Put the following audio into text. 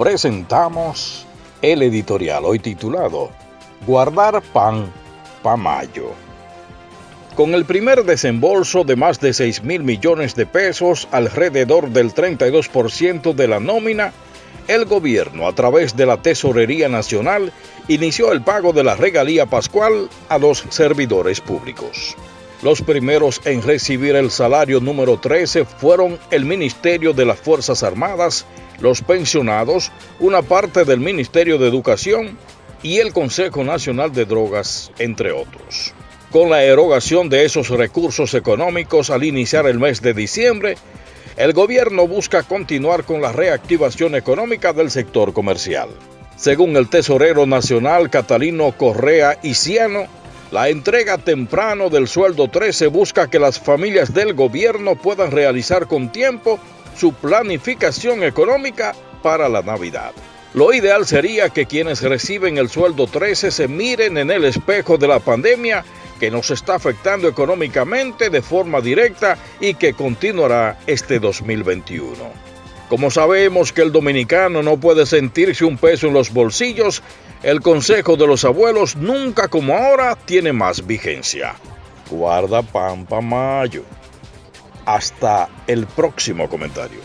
presentamos el editorial hoy titulado Guardar pan pa mayo. Con el primer desembolso de más de 6 mil millones de pesos, alrededor del 32% de la nómina, el gobierno, a través de la Tesorería Nacional, inició el pago de la regalía pascual a los servidores públicos. Los primeros en recibir el salario número 13 fueron el Ministerio de las Fuerzas Armadas, los pensionados, una parte del Ministerio de Educación y el Consejo Nacional de Drogas, entre otros. Con la erogación de esos recursos económicos al iniciar el mes de diciembre, el gobierno busca continuar con la reactivación económica del sector comercial. Según el tesorero nacional Catalino Correa Iciano, la entrega temprano del sueldo 13 busca que las familias del gobierno puedan realizar con tiempo su planificación económica para la Navidad. Lo ideal sería que quienes reciben el sueldo 13 se miren en el espejo de la pandemia que nos está afectando económicamente de forma directa y que continuará este 2021. Como sabemos que el dominicano no puede sentirse un peso en los bolsillos, el consejo de los abuelos nunca como ahora tiene más vigencia. Guarda pampa mayo. Hasta el próximo comentario.